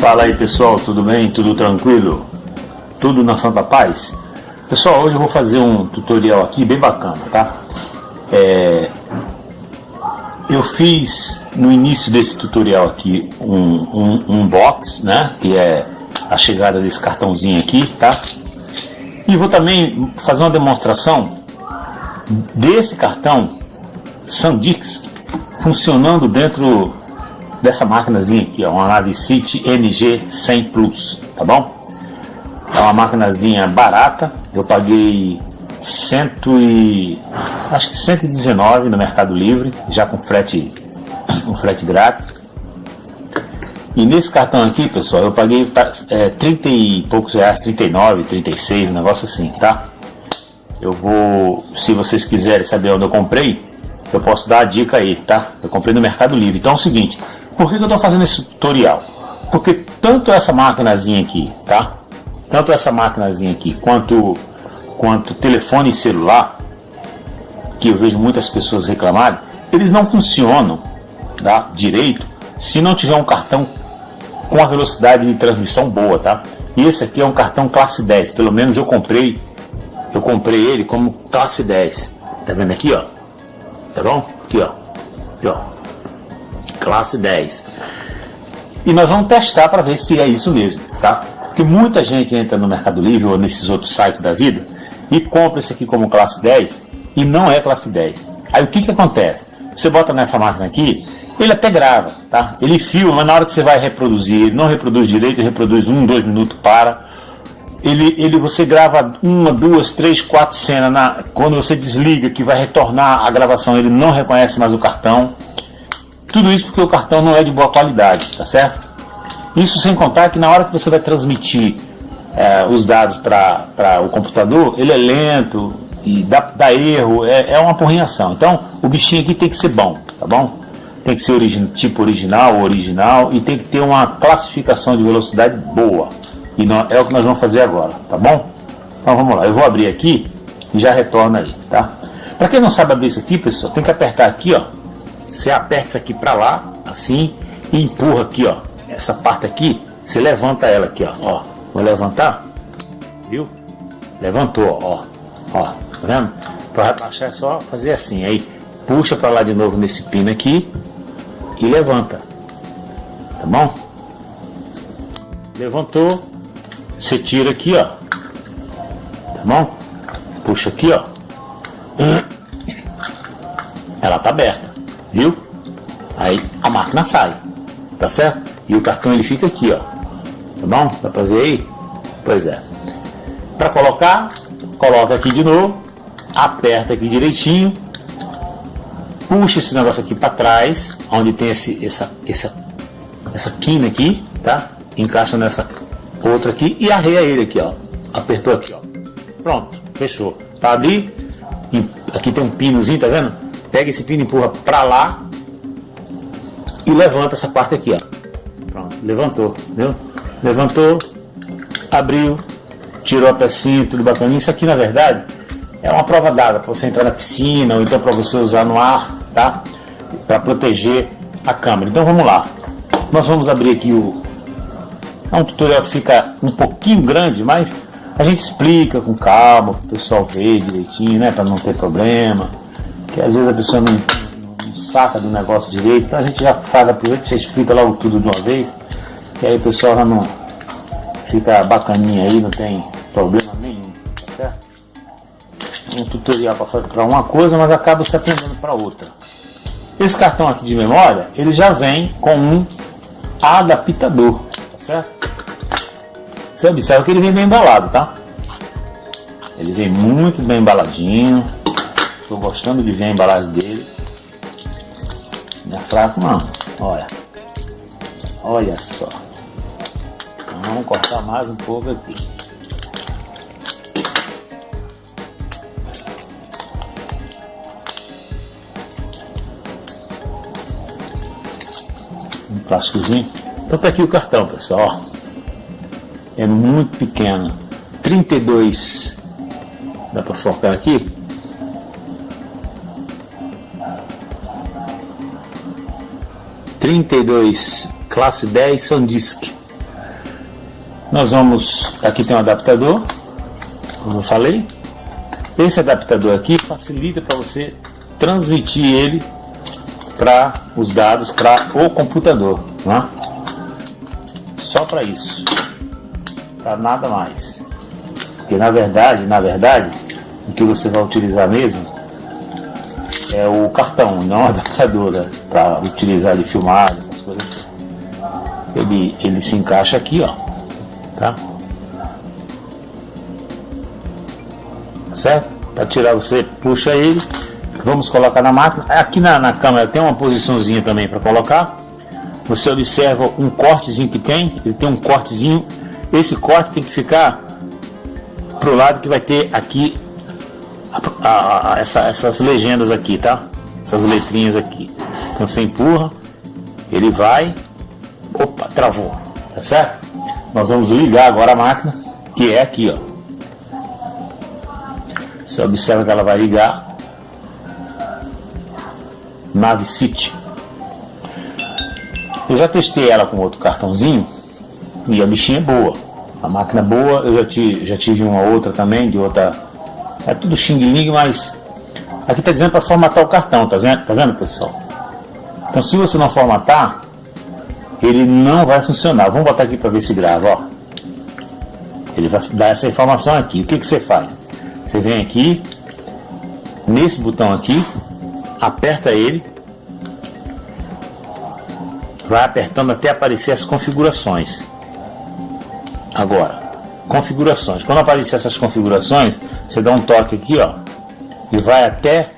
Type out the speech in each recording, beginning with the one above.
Fala aí pessoal, tudo bem? Tudo tranquilo? Tudo na Santa Paz? Pessoal, hoje eu vou fazer um tutorial aqui bem bacana, tá? É... Eu fiz no início desse tutorial aqui um, um, um box, né? Que é a chegada desse cartãozinho aqui, tá? E vou também fazer uma demonstração desse cartão Sandix funcionando dentro dessa máquinazinha aqui, ó, uma nave City NG100 Plus, tá bom? É uma máquinazinha barata, eu paguei cento e acho que 119 no Mercado Livre, já com frete, um frete grátis. E nesse cartão aqui, pessoal, eu paguei é, 30 e poucos reais, 39, 36, um negócio assim, tá? Eu vou, se vocês quiserem saber onde eu comprei, eu posso dar a dica aí, tá? Eu comprei no Mercado Livre. Então é o seguinte, por que, que eu estou fazendo esse tutorial? Porque tanto essa maquinazinha aqui, tá? Tanto essa maquinazinha aqui, quanto, quanto telefone celular, que eu vejo muitas pessoas reclamarem, eles não funcionam tá? direito se não tiver um cartão com a velocidade de transmissão boa, tá? E esse aqui é um cartão classe 10, pelo menos eu comprei, eu comprei ele como classe 10. Tá vendo aqui, ó? Tá bom? Aqui, ó. Aqui, ó classe 10. E nós vamos testar para ver se é isso mesmo, tá? Porque muita gente entra no Mercado Livre ou nesses outros sites da vida e compra isso aqui como classe 10 e não é classe 10. Aí o que que acontece? Você bota nessa máquina aqui, ele até grava, tá? Ele filma, mas na hora que você vai reproduzir, ele não reproduz direito, ele reproduz um, dois minutos, para. Ele, ele, você grava uma, duas, três, quatro cenas. Na, quando você desliga, que vai retornar a gravação, ele não reconhece mais o cartão. Tudo isso porque o cartão não é de boa qualidade, tá certo? Isso sem contar que na hora que você vai transmitir é, os dados para o computador, ele é lento e dá, dá erro, é, é, uma porrinhação. Então, o bichinho aqui tem que ser bom, tá bom? Tem que ser origi tipo original, original e tem que ter uma classificação de velocidade boa. E não, é o que nós vamos fazer agora, tá bom? Então vamos lá, eu vou abrir aqui e já retorno aí, tá? Para quem não sabe abrir isso aqui, pessoal, tem que apertar aqui, ó, você aperta isso aqui para lá, assim, e empurra aqui, ó. Essa parte aqui, você levanta ela aqui, ó. ó. Vou levantar, viu? Levantou, ó. Ó, tá vendo? Para baixar é só fazer assim, aí puxa para lá de novo nesse pino aqui e levanta. Tá bom? Levantou, você tira aqui, ó. Tá bom? Puxa aqui, ó. Ela tá aberta viu? Aí a máquina sai, tá certo? E o cartão ele fica aqui, ó. Tá bom? Dá pra ver aí? Pois é. Para colocar, coloca aqui de novo, aperta aqui direitinho, puxa esse negócio aqui para trás, onde tem esse, essa, essa, essa quina aqui, tá? Encaixa nessa outra aqui e arreia ele aqui, ó. Apertou aqui, ó. Pronto, fechou. Tá ali, aqui tem um pinozinho, tá vendo? Pega esse pino, empurra para lá e levanta essa parte aqui, ó. Pronto, levantou, viu? Levantou, abriu, tirou a pecinha, tudo bacana. Isso aqui, na verdade, é uma prova d'água para você entrar na piscina ou então para você usar no ar, tá? Para proteger a câmera. Então vamos lá. Nós vamos abrir aqui o. É um tutorial que fica um pouquinho grande, mas a gente explica com calma, o pessoal ver direitinho, né? Para não ter problema que às vezes a pessoa não, não, saca do negócio direito, então a gente já faz a primeira, já explica logo tudo de uma vez, que aí o pessoal já não fica bacaninha aí, não tem problema nenhum, tá certo? Um tutorial para uma coisa, mas acaba se aprendendo para outra. Esse cartão aqui de memória, ele já vem com um adaptador, tá certo? Você observa que ele vem bem embalado, tá? Ele vem muito bem embaladinho, Estou gostando de ver a embalagem dele. Não é fraco não. Olha. Olha só. Então, vamos cortar mais um pouco aqui. Um plásticozinho. Então tá aqui o cartão, pessoal. É muito pequeno. 32. Dá para focar aqui? 32 classe 10 Sandisk Nós vamos, aqui tem um adaptador, como eu falei. Esse adaptador aqui facilita para você transmitir ele para os dados para o computador, né? Só para isso, para nada mais. Porque na verdade, na verdade, o que você vai utilizar mesmo é o cartão, não a adaptadora para utilizar de filmar essas coisas. Ele, ele se encaixa aqui, ó tá? Certo? Para tirar você puxa ele, vamos colocar na máquina. Aqui na, na câmera tem uma posiçãozinha também para colocar. Você observa um cortezinho que tem, ele tem um cortezinho. Esse corte tem que ficar pro lado que vai ter aqui a, a, a, essa, essas legendas aqui, tá? Essas letrinhas aqui. Então você empurra, ele vai, opa, travou, tá certo? Nós vamos ligar agora a máquina, que é aqui, ó. Você observa que ela vai ligar Nave City. Eu já testei ela com outro cartãozinho e a bichinha é boa. A máquina é boa, eu já, tive, já tive uma outra também, de outra. É tudo Xing Ling, mas aqui está dizendo para formatar o cartão, tá vendo, tá vendo pessoal? Então se você não formatar, ele não vai funcionar. Vamos botar aqui para ver se grava, ó. Ele vai dar essa informação aqui. O que, que você faz? Você vem aqui, nesse botão aqui, aperta ele, vai apertando até aparecer as configurações. Agora, configurações. Quando aparecer essas configurações, você dá um toque aqui, ó, e vai até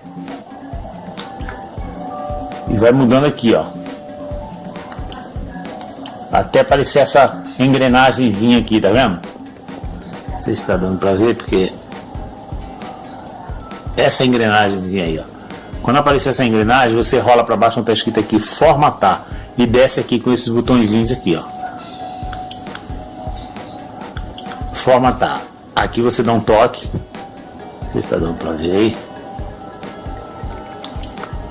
e vai mudando aqui, ó até aparecer essa engrenagemzinha aqui, tá vendo? Não sei se está dando para ver, porque essa engrenagemzinha aí, ó. Quando aparecer essa engrenagem, você rola para baixo onde está escrito aqui formatar e desce aqui com esses botõezinhos aqui, ó. Formatar. Aqui você dá um toque. Está dando para ver aí.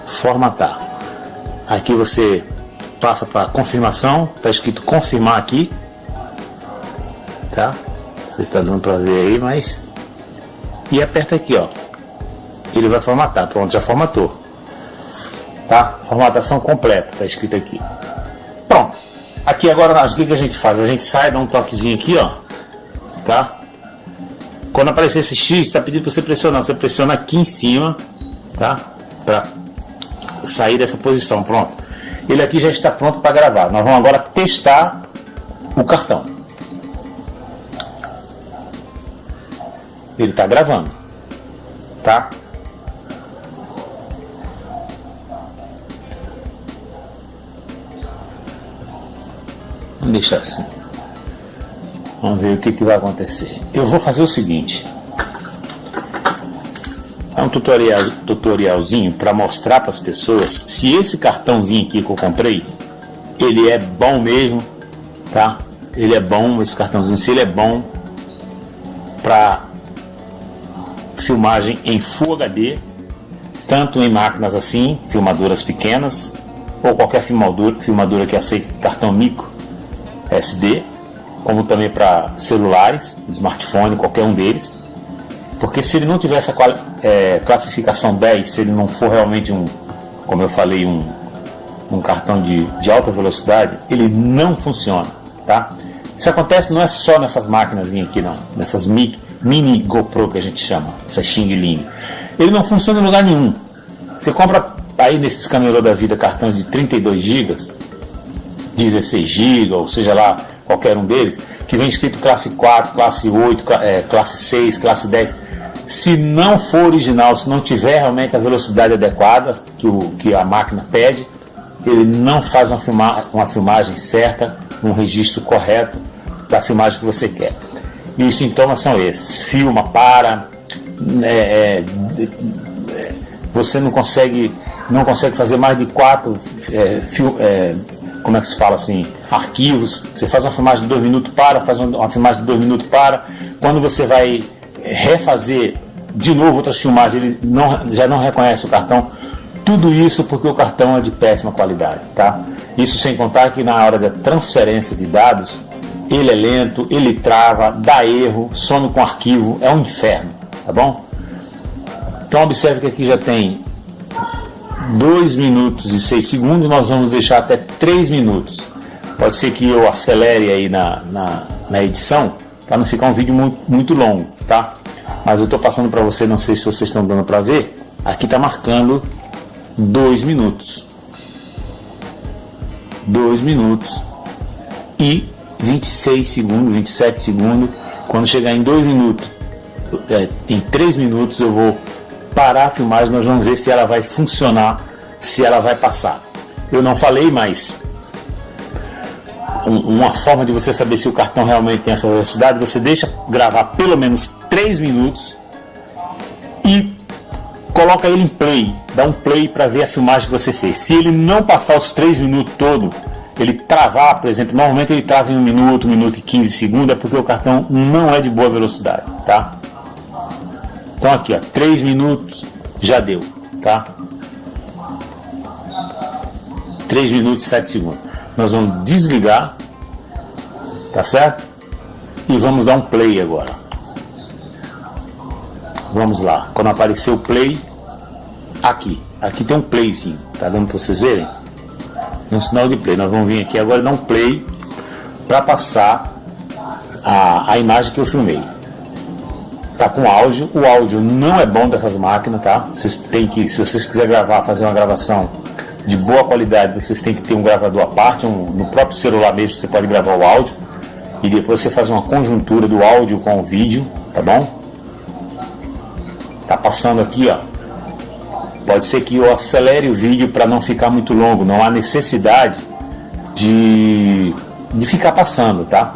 Formatar. Aqui você passa para confirmação, está escrito confirmar aqui, tá? Você está dando para ver aí, mas e aperta aqui, ó. Ele vai formatar, pronto, já formatou, tá? Formatação completa, tá escrito aqui. Pronto. Aqui agora, o que, que a gente faz? A gente sai, dá um toquezinho aqui, ó, tá? Quando aparecer esse X, está pedindo para você pressionar. Você pressiona aqui em cima, tá? Para sair dessa posição, pronto. Ele aqui já está pronto para gravar. Nós vamos agora testar o cartão. Ele está gravando, tá? Vamos deixar assim. Vamos ver o que, que vai acontecer. Eu vou fazer o seguinte. É um tutorial, tutorialzinho para mostrar para as pessoas se esse cartãozinho aqui que eu comprei, ele é bom mesmo, tá? Ele é bom, esse cartãozinho, se ele é bom para filmagem em Full HD, tanto em máquinas assim, filmadoras pequenas, ou qualquer filmadora, filmadora que aceite cartão micro SD, como também para celulares, smartphone, qualquer um deles. Porque se ele não tiver essa é, classificação 10, se ele não for realmente um, como eu falei, um, um cartão de, de alta velocidade, ele não funciona, tá? Isso acontece não é só nessas máquinas aqui não, nessas mini, GoPro que a gente chama, essa Xing Ling. Ele não funciona em lugar nenhum. Você compra aí nesses camelô da vida cartões de 32 GB, 16 GB, ou seja lá, qualquer um deles, que vem escrito classe 4, classe 8, é, classe 6, classe 10 se não for original, se não tiver realmente a velocidade adequada que, o, que a máquina pede, ele não faz uma, filma, uma filmagem certa, um registro correto da filmagem que você quer. E os sintomas são esses: filma, para, é, é, é, você não consegue, não consegue fazer mais de quatro, é, fil, é, como é que se fala assim, arquivos. Você faz uma filmagem de dois minutos para, faz uma filmagem de dois minutos para. Quando você vai refazer de novo outras filmagens, ele não, já não reconhece o cartão. Tudo isso porque o cartão é de péssima qualidade, tá? Isso sem contar que na hora da transferência de dados, ele é lento, ele trava, dá erro, some com arquivo, é um inferno, tá bom? Então observe que aqui já tem 2 minutos e 6 segundos, nós vamos deixar até 3 minutos. Pode ser que eu acelere aí na, na, na edição, para não ficar um vídeo muito, muito longo, tá? Mas eu estou passando para você, não sei se vocês estão dando para ver, aqui está marcando 2 minutos. 2 minutos e 26 segundos, 27 segundos. Quando chegar em 2 minutos, é, em 3 minutos eu vou parar a filmagem, nós vamos ver se ela vai funcionar, se ela vai passar. Eu não falei, mas uma forma de você saber se o cartão realmente tem essa velocidade, você deixa gravar pelo menos 3 minutos e coloca ele em play, dá um play para ver a filmagem que você fez. Se ele não passar os 3 minutos todo, ele travar, por exemplo, normalmente ele trava em 1 minuto, 1 minuto e 15 segundos, é porque o cartão não é de boa velocidade, tá? Então aqui, ó, 3 minutos já deu, tá? 3 minutos e 7 segundos. Nós vamos desligar, tá certo? E vamos dar um play agora. Vamos lá. Quando aparecer o play, aqui. Aqui tem um playzinho, tá dando para vocês verem? Um sinal de play. Nós vamos vir aqui agora e dar um play para passar a, a imagem que eu filmei tá com áudio. O áudio não é bom dessas máquinas, tá? Vocês têm que, se vocês quiserem gravar, fazer uma gravação de boa qualidade, vocês têm que ter um gravador à parte, um, no próprio celular mesmo você pode gravar o áudio e depois você faz uma conjuntura do áudio com o vídeo, tá bom? Tá passando aqui, ó. Pode ser que eu acelere o vídeo para não ficar muito longo, não há necessidade de, de ficar passando, tá?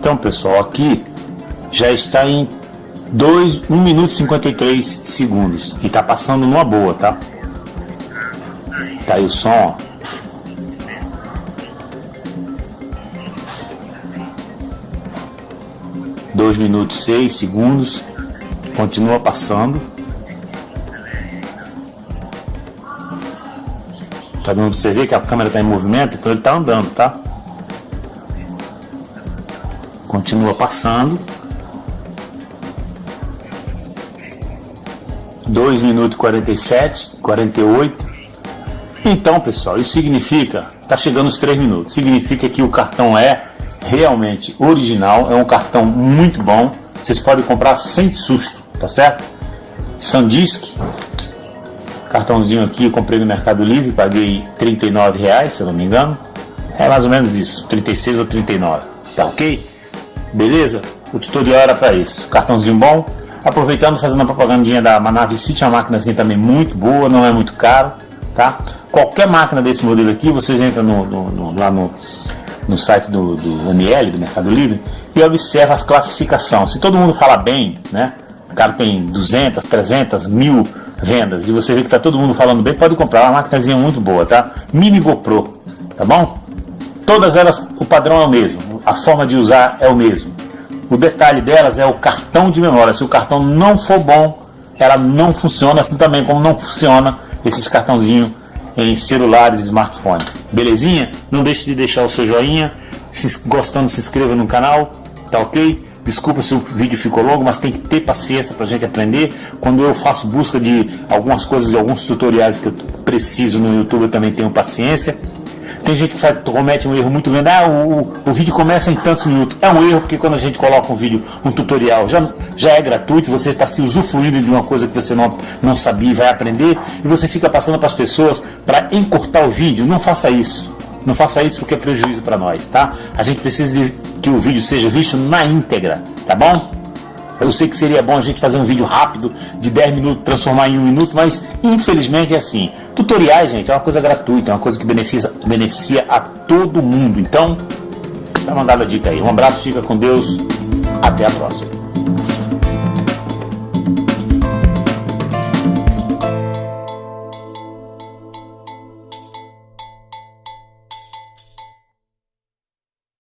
Então, pessoal, aqui já está em 2, 1 minuto e 53 segundos. E tá passando numa boa, tá? Tá aí o som, ó. Dois minutos seis segundos. Continua passando. Tá dando pra você ver que a câmera tá em movimento, então ele tá andando, tá? Continua passando. 2 minutos 47, 48. Então, pessoal, isso significa, tá chegando os 3 minutos, significa que o cartão é realmente original, é um cartão muito bom, vocês podem comprar sem susto, tá certo? Sandisk, cartãozinho aqui, eu comprei no Mercado Livre, paguei 39 reais, se eu não me engano, é mais ou menos isso, 36 ou 39, tá ok? Beleza? O tutorial era para isso, cartãozinho bom, Aproveitando, fazendo a propagandinha da Manavi City, uma máquina assim também muito boa, não é muito caro, tá? Qualquer máquina desse modelo aqui, vocês entram no, no, no, lá no, no site do, do ML, do Mercado Livre, e observa as classificações. Se todo mundo fala bem, né? O cara tem 200, 300, mil vendas, e você vê que tá todo mundo falando bem, pode comprar, é uma máquinazinha muito boa, tá? Mini GoPro, tá bom? Todas elas, o padrão é o mesmo, a forma de usar é o mesmo. O detalhe delas é o cartão de memória. Se o cartão não for bom, ela não funciona, assim também como não funciona esses cartãozinhos em celulares e smartphones. Belezinha? Não deixe de deixar o seu joinha. Se gostando, se inscreva no canal, tá ok? Desculpa se o vídeo ficou longo, mas tem que ter paciência para a gente aprender. Quando eu faço busca de algumas coisas, de alguns tutoriais que eu preciso no YouTube, eu também tenho paciência. Tem gente que faz, comete um erro muito grande. Ah, o, o vídeo começa em tantos minutos. É um erro porque quando a gente coloca um vídeo, um tutorial, já, já é gratuito, você está se usufruindo de uma coisa que você não, não sabia e vai aprender, e você fica passando para as pessoas para encurtar o vídeo. Não faça isso. Não faça isso porque é prejuízo para nós, tá? A gente precisa de que o vídeo seja visto na íntegra, tá bom? Eu sei que seria bom a gente fazer um vídeo rápido, de 10 minutos, transformar em um minuto, mas infelizmente é assim. Tutoriais, gente, é uma coisa gratuita, é uma coisa que beneficia, beneficia a todo mundo. Então, tá mandada a dica aí. Um abraço, fica com Deus. Até a próxima.